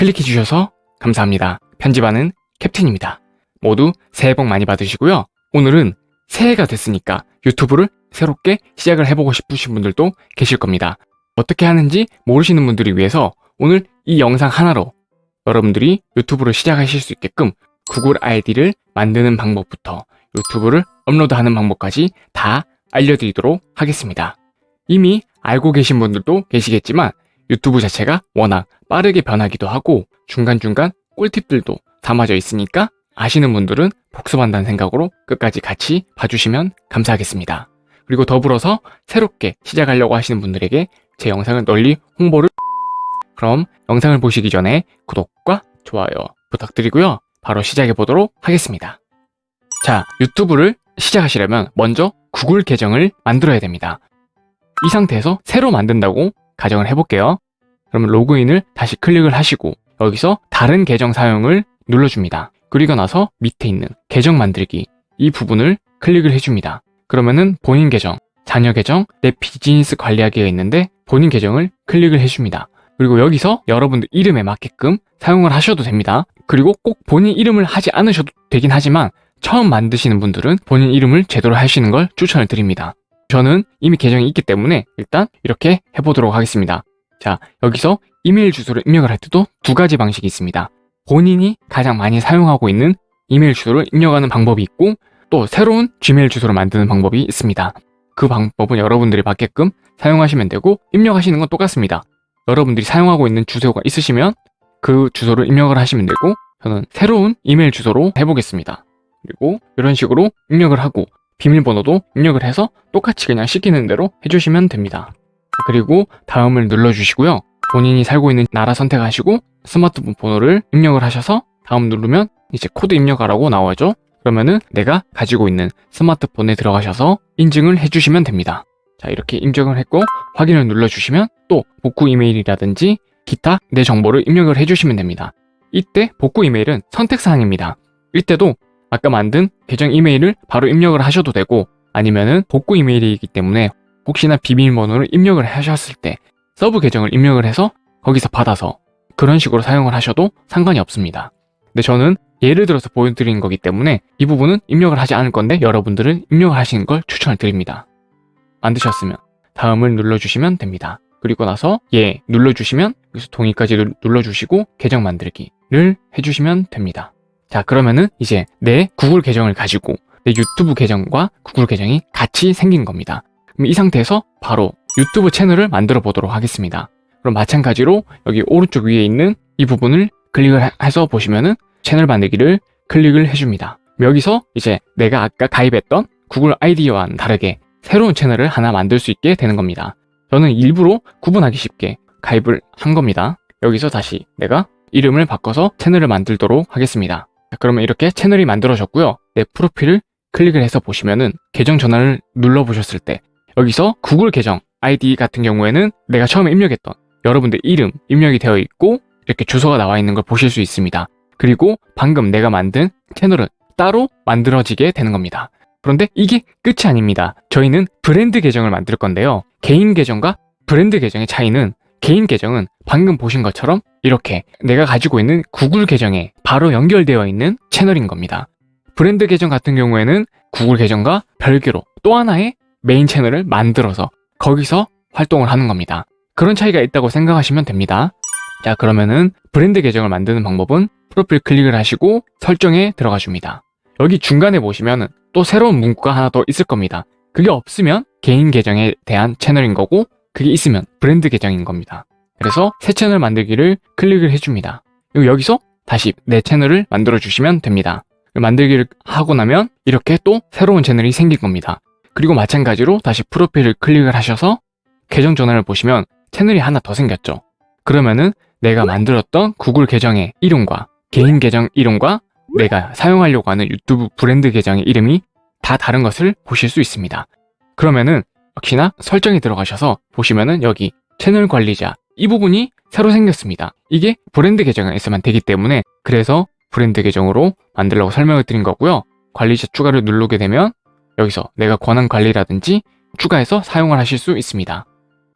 클릭해 주셔서 감사합니다. 편집하는 캡틴입니다. 모두 새해 복 많이 받으시고요. 오늘은 새해가 됐으니까 유튜브를 새롭게 시작을 해보고 싶으신 분들도 계실 겁니다. 어떻게 하는지 모르시는 분들을 위해서 오늘 이 영상 하나로 여러분들이 유튜브를 시작하실 수 있게끔 구글 아이디를 만드는 방법부터 유튜브를 업로드하는 방법까지 다 알려드리도록 하겠습니다. 이미 알고 계신 분들도 계시겠지만 유튜브 자체가 워낙 빠르게 변하기도 하고 중간중간 꿀팁들도 담아져 있으니까 아시는 분들은 복습한다는 생각으로 끝까지 같이 봐주시면 감사하겠습니다. 그리고 더불어서 새롭게 시작하려고 하시는 분들에게 제 영상을 널리 홍보를 그럼 영상을 보시기 전에 구독과 좋아요 부탁드리고요. 바로 시작해 보도록 하겠습니다. 자, 유튜브를 시작하시려면 먼저 구글 계정을 만들어야 됩니다. 이 상태에서 새로 만든다고 가정을 해볼게요. 그러면 로그인을 다시 클릭을 하시고 여기서 다른 계정 사용을 눌러줍니다. 그리고 나서 밑에 있는 계정 만들기 이 부분을 클릭을 해줍니다. 그러면은 본인 계정, 자녀 계정, 내 비즈니스 관리하기가 있는데 본인 계정을 클릭을 해줍니다. 그리고 여기서 여러분들 이름에 맞게끔 사용을 하셔도 됩니다. 그리고 꼭 본인 이름을 하지 않으셔도 되긴 하지만 처음 만드시는 분들은 본인 이름을 제대로 하시는 걸 추천을 드립니다. 저는 이미 계정이 있기 때문에 일단 이렇게 해보도록 하겠습니다. 자, 여기서 이메일 주소를 입력을 할 때도 두 가지 방식이 있습니다. 본인이 가장 많이 사용하고 있는 이메일 주소를 입력하는 방법이 있고 또 새로운 지메일 주소를 만드는 방법이 있습니다. 그 방법은 여러분들이 맞게끔 사용하시면 되고 입력하시는 건 똑같습니다. 여러분들이 사용하고 있는 주소가 있으시면 그 주소를 입력을 하시면 되고 저는 새로운 이메일 주소로 해보겠습니다. 그리고 이런 식으로 입력을 하고 비밀번호도 입력을 해서 똑같이 그냥 시키는 대로 해주시면 됩니다. 그리고 다음을 눌러주시고요. 본인이 살고 있는 나라 선택하시고 스마트폰 번호를 입력을 하셔서 다음 누르면 이제 코드 입력하라고 나오죠. 그러면은 내가 가지고 있는 스마트폰에 들어가셔서 인증을 해주시면 됩니다. 자 이렇게 인증을 했고 확인을 눌러주시면 또 복구 이메일이라든지 기타 내 정보를 입력을 해주시면 됩니다. 이때 복구 이메일은 선택사항입니다. 이때도 아까 만든 계정 이메일을 바로 입력을 하셔도 되고 아니면은 복구 이메일이기 때문에 혹시나 비밀번호를 입력을 하셨을 때 서브 계정을 입력을 해서 거기서 받아서 그런 식으로 사용을 하셔도 상관이 없습니다. 근데 저는 예를 들어서 보여드리는 거기 때문에 이 부분은 입력을 하지 않을 건데 여러분들은 입력을 하시는 걸 추천을 드립니다. 만드셨으면 다음을 눌러주시면 됩니다. 그리고 나서 예 눌러주시면 여기서 동의까지 눌러주시고 계정 만들기를 해주시면 됩니다. 자 그러면은 이제 내 구글 계정을 가지고 내 유튜브 계정과 구글 계정이 같이 생긴 겁니다. 그럼 이 상태에서 바로 유튜브 채널을 만들어 보도록 하겠습니다. 그럼 마찬가지로 여기 오른쪽 위에 있는 이 부분을 클릭을 해서 보시면은 채널 만들기를 클릭을 해줍니다. 여기서 이제 내가 아까 가입했던 구글 아이디와는 다르게 새로운 채널을 하나 만들 수 있게 되는 겁니다. 저는 일부러 구분하기 쉽게 가입을 한 겁니다. 여기서 다시 내가 이름을 바꿔서 채널을 만들도록 하겠습니다. 자, 그러면 이렇게 채널이 만들어졌고요. 내 프로필을 클릭을 해서 보시면은 계정 전환을 눌러보셨을 때 여기서 구글 계정 아이디 같은 경우에는 내가 처음에 입력했던 여러분들 이름 입력이 되어 있고 이렇게 주소가 나와 있는 걸 보실 수 있습니다. 그리고 방금 내가 만든 채널은 따로 만들어지게 되는 겁니다. 그런데 이게 끝이 아닙니다. 저희는 브랜드 계정을 만들 건데요. 개인 계정과 브랜드 계정의 차이는 개인 계정은 방금 보신 것처럼 이렇게 내가 가지고 있는 구글 계정에 바로 연결되어 있는 채널인 겁니다. 브랜드 계정 같은 경우에는 구글 계정과 별개로 또 하나의 메인 채널을 만들어서 거기서 활동을 하는 겁니다. 그런 차이가 있다고 생각하시면 됩니다. 자 그러면은 브랜드 계정을 만드는 방법은 프로필 클릭을 하시고 설정에 들어가 줍니다. 여기 중간에 보시면 또 새로운 문구가 하나 더 있을 겁니다. 그게 없으면 개인 계정에 대한 채널인 거고 그게 있으면 브랜드 계정인 겁니다. 그래서 새 채널 만들기를 클릭을 해줍니다. 그리고 여기서 다시 내 채널을 만들어 주시면 됩니다. 만들기를 하고 나면 이렇게 또 새로운 채널이 생긴 겁니다. 그리고 마찬가지로 다시 프로필을 클릭을 하셔서 계정 전환을 보시면 채널이 하나 더 생겼죠. 그러면은 내가 만들었던 구글 계정의 이름과 개인 계정 이름과 내가 사용하려고 하는 유튜브 브랜드 계정의 이름이 다 다른 것을 보실 수 있습니다. 그러면은 역시나 설정에 들어가셔서 보시면은 여기 채널 관리자 이 부분이 새로 생겼습니다. 이게 브랜드 계정에서만 되기 때문에 그래서 브랜드 계정으로 만들라고 설명을 드린 거고요. 관리자 추가를 누르게 되면 여기서 내가 권한 관리라든지 추가해서 사용을 하실 수 있습니다.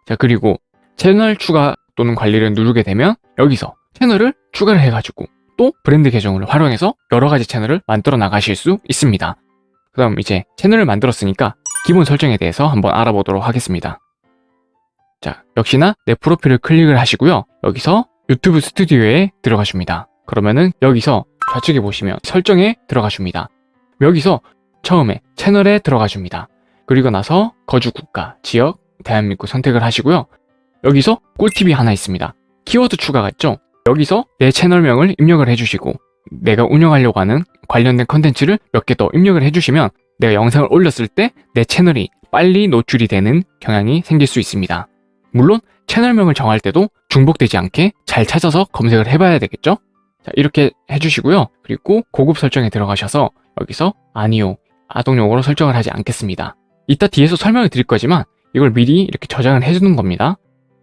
자 그리고 채널 추가 또는 관리를 누르게 되면 여기서 채널을 추가를 해가지고 또 브랜드 계정을 활용해서 여러 가지 채널을 만들어 나가실 수 있습니다. 그 다음 이제 채널을 만들었으니까 기본 설정에 대해서 한번 알아보도록 하겠습니다. 자, 역시나 내 프로필을 클릭을 하시고요. 여기서 유튜브 스튜디오에 들어가십니다. 그러면은 여기서 좌측에 보시면 설정에 들어가줍니다. 여기서 처음에 채널에 들어가줍니다. 그리고 나서 거주 국가, 지역, 대한민국 선택을 하시고요. 여기서 꿀팁이 하나 있습니다. 키워드 추가가 있죠? 여기서 내 채널명을 입력을 해주시고 내가 운영하려고 하는 관련된 컨텐츠를 몇 개 더 입력을 해주시면 내가 영상을 올렸을 때 내 채널이 빨리 노출이 되는 경향이 생길 수 있습니다. 물론 채널명을 정할 때도 중복되지 않게 잘 찾아서 검색을 해봐야 되겠죠? 자, 이렇게 해주시고요. 그리고 고급 설정에 들어가셔서 여기서 아니요, 아동용어로 설정을 하지 않겠습니다. 이따 뒤에서 설명을 드릴 거지만 이걸 미리 이렇게 저장을 해주는 겁니다.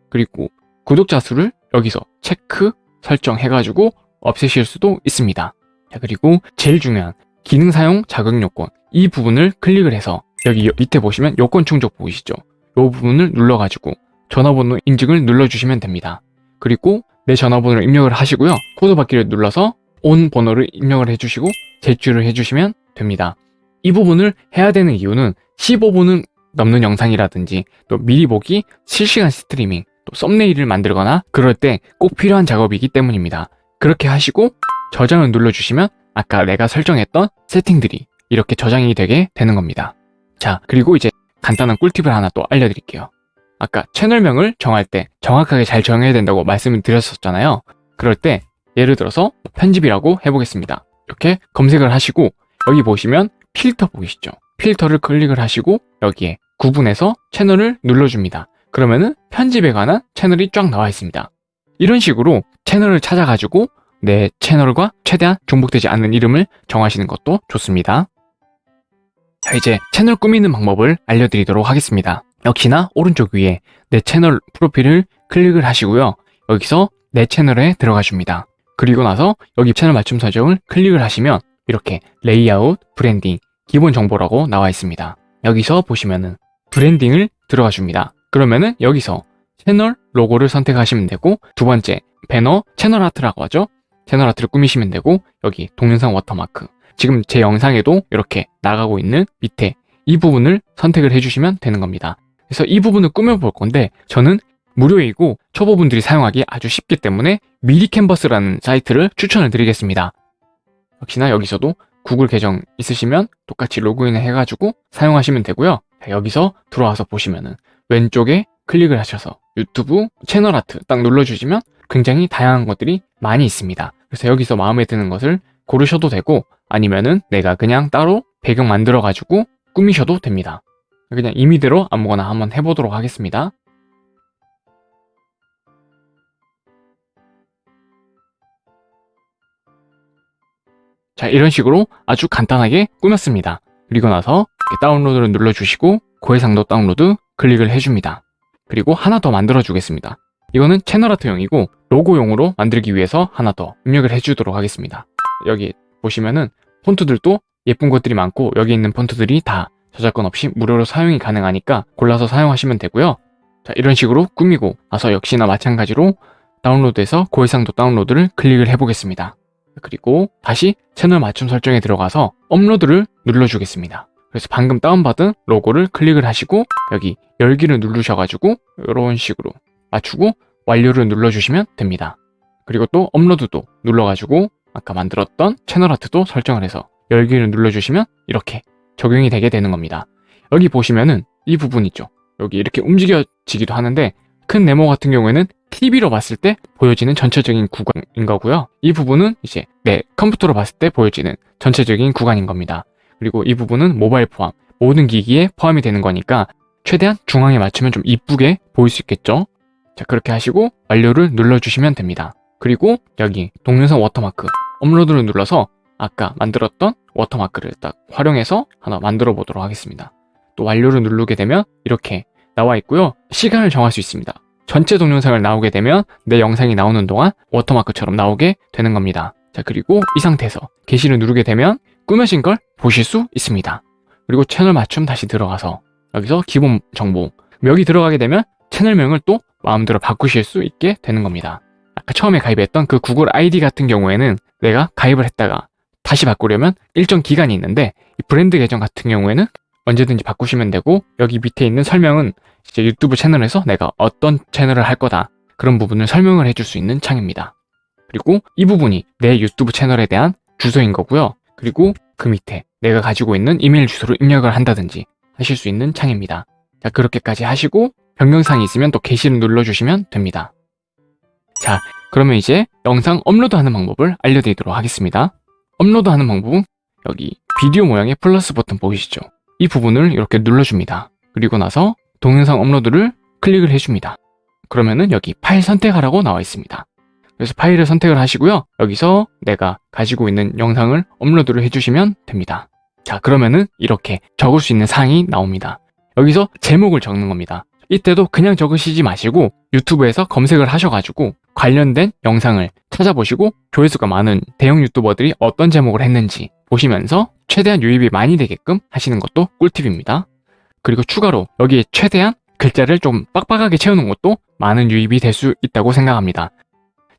그리고 구독자 수를 여기서 체크 설정해가지고 없애실 수도 있습니다. 자, 그리고 제일 중요한 기능 사용 자격 요건 이 부분을 클릭을 해서 여기 밑에 보시면 요건 충족 보이시죠? 이 부분을 눌러가지고 전화번호 인증을 눌러주시면 됩니다. 그리고 내 전화번호를 입력을 하시고요. 코드 받기를 눌러서 온 번호를 입력을 해주시고 제출을 해주시면 됩니다. 이 부분을 해야 되는 이유는 15분은 넘는 영상이라든지 또 미리 보기, 실시간 스트리밍, 또 썸네일을 만들거나 그럴 때 꼭 필요한 작업이기 때문입니다. 그렇게 하시고 저장을 눌러주시면 아까 내가 설정했던 세팅들이 이렇게 저장이 되게 되는 겁니다. 자, 그리고 이제 간단한 꿀팁을 하나 또 알려드릴게요. 아까 채널명을 정할 때 정확하게 잘 정해야 된다고 말씀을 드렸었잖아요. 그럴 때 예를 들어서 편집이라고 해보겠습니다. 이렇게 검색을 하시고 여기 보시면 필터 보이시죠? 필터를 클릭을 하시고 여기에 구분해서 채널을 눌러줍니다. 그러면은 편집에 관한 채널이 쫙 나와 있습니다. 이런 식으로 채널을 찾아가지고 내 채널과 최대한 중복되지 않는 이름을 정하시는 것도 좋습니다. 자 이제 채널 꾸미는 방법을 알려드리도록 하겠습니다. 역시나 오른쪽 위에 내 채널 프로필을 클릭을 하시고요. 여기서 내 채널에 들어가 줍니다. 그리고 나서 여기 채널 맞춤 설정을 클릭을 하시면 이렇게 레이아웃, 브랜딩, 기본 정보라고 나와 있습니다. 여기서 보시면은 브랜딩을 들어가 줍니다. 그러면은 여기서 채널 로고를 선택하시면 되고 두 번째 배너 채널 아트라고 하죠. 채널 아트를 꾸미시면 되고 여기 동영상 워터마크 지금 제 영상에도 이렇게 나가고 있는 밑에 이 부분을 선택을 해주시면 되는 겁니다. 그래서 이 부분을 꾸며볼 건데 저는 무료이고 초보분들이 사용하기 아주 쉽기 때문에 미리 캔버스라는 사이트를 추천을 드리겠습니다. 역시나 여기서도 구글 계정 있으시면 똑같이 로그인을 해가지고 사용하시면 되고요. 여기서 들어와서 보시면은 왼쪽에 클릭을 하셔서 유튜브 채널 아트 딱 눌러주시면 굉장히 다양한 것들이 많이 있습니다. 그래서 여기서 마음에 드는 것을 고르셔도 되고 아니면은 내가 그냥 따로 배경 만들어가지고 꾸미셔도 됩니다. 그냥 임의대로 아무거나 한번 해보도록 하겠습니다. 자 이런 식으로 아주 간단하게 꾸몄습니다. 그리고 나서 다운로드를 눌러주시고 고해상도 다운로드 클릭을 해줍니다. 그리고 하나 더 만들어 주겠습니다. 이거는 채널 아트용이고 로고용으로 만들기 위해서 하나 더 입력을 해주도록 하겠습니다. 여기 보시면은 폰트들도 예쁜 것들이 많고 여기 있는 폰트들이 다 저작권 없이 무료로 사용이 가능하니까 골라서 사용하시면 되고요. 자 이런 식으로 꾸미고 나서 역시나 마찬가지로 다운로드해서 고해상도 다운로드를 클릭을 해보겠습니다. 그리고 다시 채널 맞춤 설정에 들어가서 업로드를 눌러주겠습니다. 그래서 방금 다운받은 로고를 클릭을 하시고 여기 열기를 누르셔가지고 이런 식으로 맞추고 완료를 눌러주시면 됩니다. 그리고 또 업로드도 눌러가지고 아까 만들었던 채널 아트도 설정을 해서 열기를 눌러주시면 이렇게 적용이 되게 되는 겁니다. 여기 보시면은 이 부분 있죠. 여기 이렇게 움직여지기도 하는데 큰 네모 같은 경우에는 TV로 봤을 때 보여지는 전체적인 구간인 거고요. 이 부분은 이제 내 컴퓨터로 봤을 때 보여지는 전체적인 구간인 겁니다. 그리고 이 부분은 모바일 포함, 모든 기기에 포함이 되는 거니까 최대한 중앙에 맞추면 좀 이쁘게 보일 수 있겠죠? 자, 그렇게 하시고 완료를 눌러주시면 됩니다. 그리고 여기 동영상 워터마크 업로드를 눌러서 아까 만들었던 워터마크를 딱 활용해서 하나 만들어 보도록 하겠습니다. 또 완료를 누르게 되면 이렇게 나와 있고요. 시간을 정할 수 있습니다. 전체 동영상을 나오게 되면 내 영상이 나오는 동안 워터마크처럼 나오게 되는 겁니다. 자 그리고 이 상태에서 게시를 누르게 되면 꾸며진 걸 보실 수 있습니다. 그리고 채널 맞춤 다시 들어가서 여기서 기본 정보 여기 들어가게 되면 채널명을 또 마음대로 바꾸실 수 있게 되는 겁니다. 아까 처음에 가입했던 그 구글 아이디 같은 경우에는 내가 가입을 했다가 다시 바꾸려면 일정 기간이 있는데 이 브랜드 계정 같은 경우에는 언제든지 바꾸시면 되고 여기 밑에 있는 설명은 이제 유튜브 채널에서 내가 어떤 채널을 할 거다 그런 부분을 설명을 해줄 수 있는 창입니다. 그리고 이 부분이 내 유튜브 채널에 대한 주소인 거고요. 그리고 그 밑에 내가 가지고 있는 이메일 주소를 입력을 한다든지 하실 수 있는 창입니다. 자, 그렇게까지 하시고 변경사항이 있으면 또 게시를 눌러주시면 됩니다. 자, 그러면 이제 영상 업로드하는 방법을 알려드리도록 하겠습니다. 업로드하는 방법은 여기 비디오 모양의 플러스 버튼 보이시죠? 이 부분을 이렇게 눌러줍니다. 그리고 나서 동영상 업로드를 클릭을 해줍니다. 그러면은 여기 파일 선택하라고 나와 있습니다. 그래서 파일을 선택을 하시고요. 여기서 내가 가지고 있는 영상을 업로드를 해주시면 됩니다. 자, 그러면은 이렇게 적을 수 있는 사항이 나옵니다. 여기서 제목을 적는 겁니다. 이때도 그냥 적으시지 마시고 유튜브에서 검색을 하셔가지고 관련된 영상을 찾아보시고 조회수가 많은 대형 유튜버들이 어떤 제목을 했는지 보시면서 최대한 유입이 많이 되게끔 하시는 것도 꿀팁입니다. 그리고 추가로 여기에 최대한 글자를 좀 빡빡하게 채우는 것도 많은 유입이 될 수 있다고 생각합니다.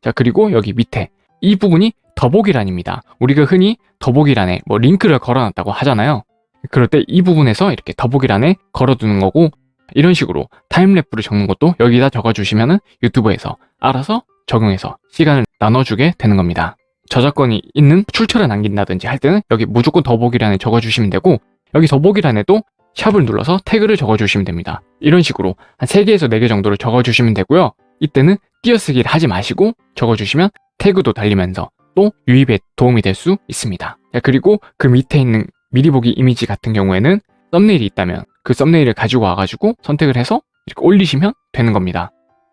자, 그리고 여기 밑에 이 부분이 더보기란입니다. 우리가 흔히 더보기란에 뭐 링크를 걸어놨다고 하잖아요. 그럴 때 이 부분에서 이렇게 더보기란에 걸어두는 거고 이런 식으로 타임랩프를 적는 것도 여기다 적어주시면 유튜브에서 알아서 적용해서 시간을 나눠주게 되는 겁니다. 저작권이 있는 출처를 남긴다든지 할 때는 여기 무조건 더보기란에 적어주시면 되고 여기 더보기란에도 샵을 눌러서 태그를 적어주시면 됩니다. 이런 식으로 한 3개에서 4개 정도를 적어주시면 되고요. 이때는 띄어쓰기를 하지 마시고 적어주시면 태그도 달리면서 또 유입에 도움이 될 수 있습니다. 그리고 그 밑에 있는 미리 보기 이미지 같은 경우에는 썸네일이 있다면 그 썸네일을 가지고 와가지고 선택을 해서 이렇게 올리시면 되는 겁니다.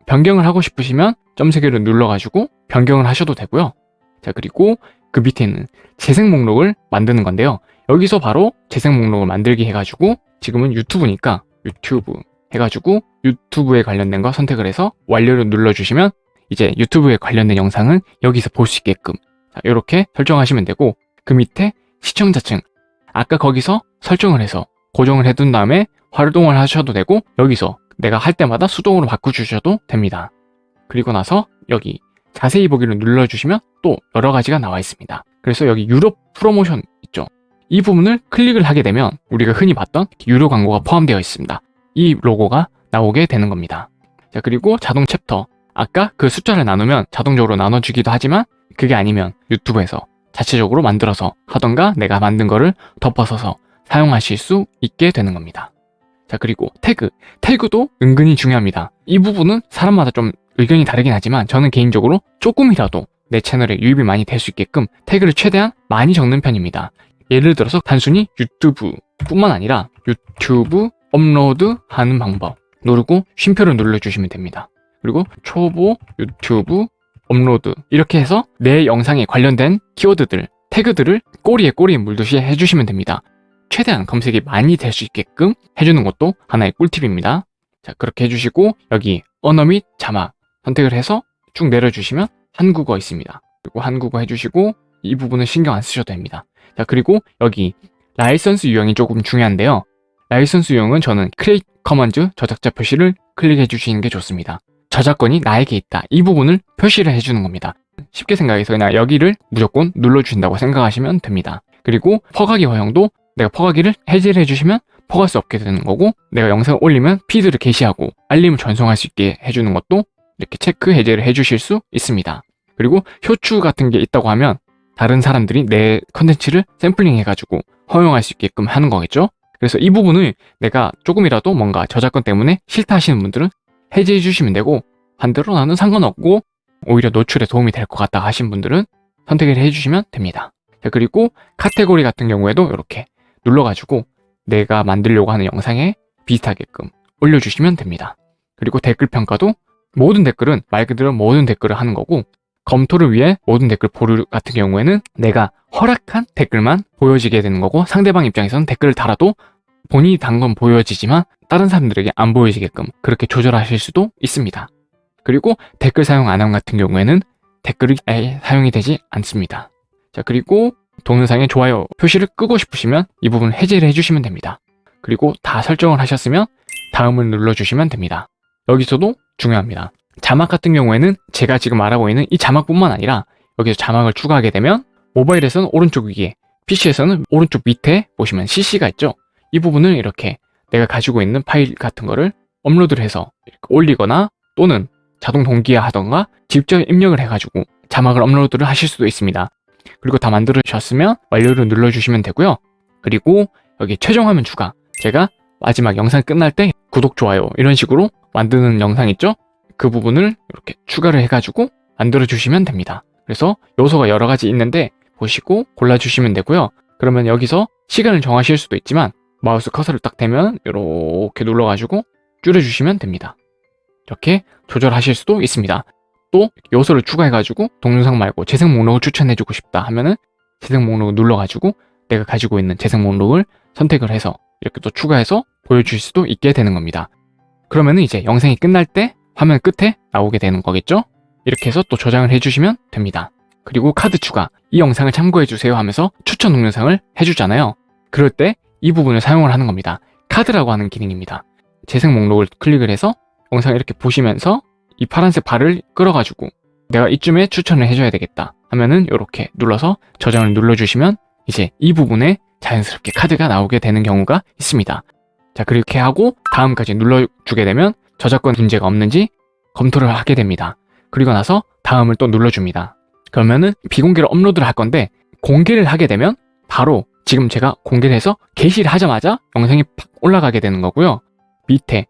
변경을 하고 싶으시면 점 3개를 눌러가지고 변경을 하셔도 되고요. 자 그리고 그 밑에 있는 재생 목록을 만드는 건데요. 여기서 바로 재생 목록을 만들기 해가지고 지금은 유튜브니까 유튜브 해가지고 유튜브에 관련된 거 선택을 해서 완료를 눌러주시면 이제 유튜브에 관련된 영상은 여기서 볼 수 있게끔 이렇게 설정하시면 되고 그 밑에 시청자층 아까 거기서 설정을 해서 고정을 해둔 다음에 활동을 하셔도 되고 여기서 내가 할 때마다 수동으로 바꿔주셔도 됩니다. 그리고 나서 여기 자세히 보기를 눌러주시면 또 여러 가지가 나와 있습니다. 그래서 여기 유료 프로모션 있죠. 이 부분을 클릭을 하게 되면 우리가 흔히 봤던 유료 광고가 포함되어 있습니다. 이 로고가 나오게 되는 겁니다. 자 그리고 자동 챕터 아까 그 숫자를 나누면 자동적으로 나눠주기도 하지만 그게 아니면 유튜브에서 자체적으로 만들어서 하던가 내가 만든 거를 덮어서서 사용하실 수 있게 되는 겁니다. 자 그리고 태그 태그도 은근히 중요합니다. 이 부분은 사람마다 좀 의견이 다르긴 하지만 저는 개인적으로 조금이라도 내 채널에 유입이 많이 될 수 있게끔 태그를 최대한 많이 적는 편입니다. 예를 들어서 단순히 유튜브 뿐만 아니라 유튜브 업로드 하는 방법 누르고 쉼표를 눌러주시면 됩니다. 그리고 초보 유튜브 업로드 이렇게 해서 내 영상에 관련된 키워드들 태그들을 꼬리에 꼬리에 물듯이 해주시면 됩니다. 최대한 검색이 많이 될 수 있게끔 해주는 것도 하나의 꿀팁입니다. 자 그렇게 해주시고 여기 언어 및 자막 선택을 해서 쭉 내려주시면 한국어 있습니다. 그리고 한국어 해주시고 이 부분은 신경 안 쓰셔도 됩니다. 자 그리고 여기 라이선스 유형이 조금 중요한데요. 라이선스 유형은 저는 Creative Commons 저작자 표시를 클릭해 주시는 게 좋습니다. 저작권이 나에게 있다. 이 부분을 표시를 해주는 겁니다. 쉽게 생각해서 그냥 여기를 무조건 눌러주신다고 생각하시면 됩니다. 그리고 퍼가기 허용도 내가 퍼가기를 해제를 해주시면 퍼갈 수 없게 되는 거고 내가 영상을 올리면 피드를 게시하고 알림을 전송할 수 있게 해주는 것도 이렇게 체크 해제를 해주실 수 있습니다. 그리고 효추 같은 게 있다고 하면 다른 사람들이 내 컨텐츠를 샘플링 해가지고 허용할 수 있게끔 하는 거겠죠? 그래서 이 부분을 내가 조금이라도 뭔가 저작권 때문에 싫다 하시는 분들은 해제해 주시면 되고 반대로 나는 상관없고 오히려 노출에 도움이 될 것 같다 하신 분들은 선택을 해주시면 됩니다. 자, 그리고 카테고리 같은 경우에도 이렇게 눌러가지고 내가 만들려고 하는 영상에 비슷하게끔 올려주시면 됩니다. 그리고 댓글 평가도 모든 댓글은 말 그대로 모든 댓글을 하는 거고 검토를 위해 모든 댓글 보류 같은 경우에는 내가 허락한 댓글만 보여지게 되는 거고 상대방 입장에서는 댓글을 달아도 본인이 단 건 보여지지만 다른 사람들에게 안 보여지게끔 그렇게 조절하실 수도 있습니다. 그리고 댓글 사용 안함 같은 경우에는 댓글이 사용이 되지 않습니다. 자 그리고 동영상에 좋아요 표시를 끄고 싶으시면 이 부분 해제를 해주시면 됩니다. 그리고 다 설정을 하셨으면 다음을 눌러주시면 됩니다. 여기서도 중요합니다. 자막 같은 경우에는 제가 지금 말하고 있는 이 자막뿐만 아니라 여기서 자막을 추가하게 되면 모바일에서는 오른쪽 위에 PC에서는 오른쪽 밑에 보시면 CC가 있죠 이 부분을 이렇게 내가 가지고 있는 파일 같은 거를 업로드를 해서 올리거나 또는 자동 동기화 하던가 직접 입력을 해가지고 자막을 업로드를 하실 수도 있습니다 그리고 다 만들어주셨으면 완료를 눌러주시면 되고요. 그리고 여기 최종 화면 추가. 제가 마지막 영상 끝날 때 구독, 좋아요 이런 식으로 만드는 영상 있죠? 그 부분을 이렇게 추가를 해가지고 만들어 주시면 됩니다. 그래서 요소가 여러 가지 있는데 보시고 골라주시면 되고요. 그러면 여기서 시간을 정하실 수도 있지만 마우스 커서를 딱 대면 이렇게 눌러가지고 줄여주시면 됩니다. 이렇게 조절하실 수도 있습니다 또 요소를 추가해가지고 동영상 말고 재생 목록을 추천해주고 싶다 하면은 재생 목록을 눌러가지고 내가 가지고 있는 재생 목록을 선택을 해서 이렇게 또 추가해서 보여줄 수도 있게 되는 겁니다. 그러면은 이제 영상이 끝날 때 화면 끝에 나오게 되는 거겠죠? 이렇게 해서 또 저장을 해주시면 됩니다. 그리고 카드 추가, 이 영상을 참고해주세요 하면서 추천 동영상을 해주잖아요. 그럴 때 이 부분을 사용을 하는 겁니다. 카드라고 하는 기능입니다. 재생 목록을 클릭을 해서 영상을 이렇게 보시면서 이 파란색 발을 끌어가지고 내가 이쯤에 추천을 해줘야 되겠다 하면은 이렇게 눌러서 저장을 눌러주시면 이제 이 부분에 자연스럽게 카드가 나오게 되는 경우가 있습니다. 자 그렇게 하고 다음까지 눌러주게 되면 저작권 문제가 없는지 검토를 하게 됩니다. 그리고 나서 다음을 또 눌러줍니다. 그러면은 비공개로 업로드를 할 건데 공개를 하게 되면 바로 지금 제가 공개를 해서 게시를 하자마자 영상이 팍 올라가게 되는 거고요. 밑에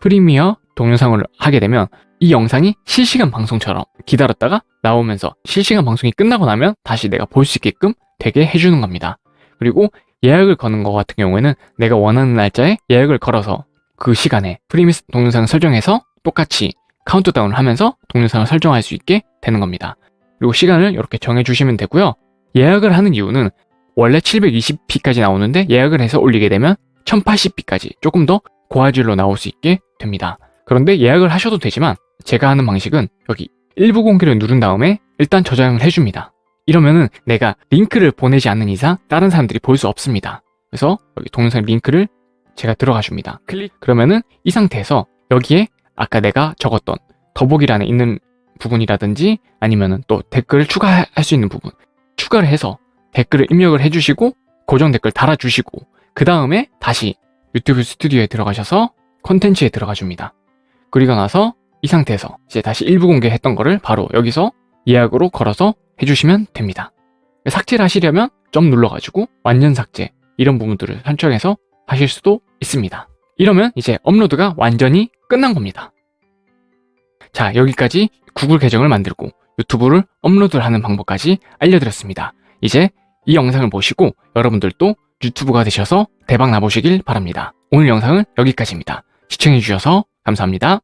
프리미어 동영상을 하게 되면 이 영상이 실시간 방송처럼 기다렸다가 나오면서 실시간 방송이 끝나고 나면 다시 내가 볼 수 있게끔 되게 해주는 겁니다. 그리고 예약을 거는 것 같은 경우에는 내가 원하는 날짜에 예약을 걸어서 그 시간에 프리미어 동영상을 설정해서 똑같이 카운트다운을 하면서 동영상을 설정할 수 있게 되는 겁니다. 그리고 시간을 이렇게 정해주시면 되고요. 예약을 하는 이유는 원래 720p까지 나오는데 예약을 해서 올리게 되면 1080p까지 조금 더 고화질로 나올 수 있게 됩니다. 그런데 예약을 하셔도 되지만 제가 하는 방식은 여기 일부 공개를 누른 다음에 일단 저장을 해줍니다. 이러면은 내가 링크를 보내지 않는 이상 다른 사람들이 볼 수 없습니다. 그래서 여기 동영상 링크를 제가 들어가 줍니다. 클릭 그러면은 이 상태에서 여기에 아까 내가 적었던 더보기란에 있는 부분이라든지 아니면은 또 댓글을 추가할 수 있는 부분 추가를 해서 댓글을 입력을 해주시고 고정 댓글 달아주시고 그 다음에 다시 유튜브 스튜디오에 들어가셔서 콘텐츠에 들어가 줍니다. 그리고 나서 이 상태에서 이제 다시 일부 공개했던 거를 바로 여기서 예약으로 걸어서 해주시면 됩니다. 삭제를 하시려면 점 눌러가지고 완전 삭제 이런 부분들을 설정해서 하실 수도 있습니다. 이러면 이제 업로드가 완전히 끝난 겁니다. 자 여기까지 구글 계정을 만들고 유튜브를 업로드를 하는 방법까지 알려드렸습니다. 이제 이 영상을 보시고 여러분들도 유튜브가 되셔서 대박 나보시길 바랍니다. 오늘 영상은 여기까지입니다. 시청해주셔서 감사합니다.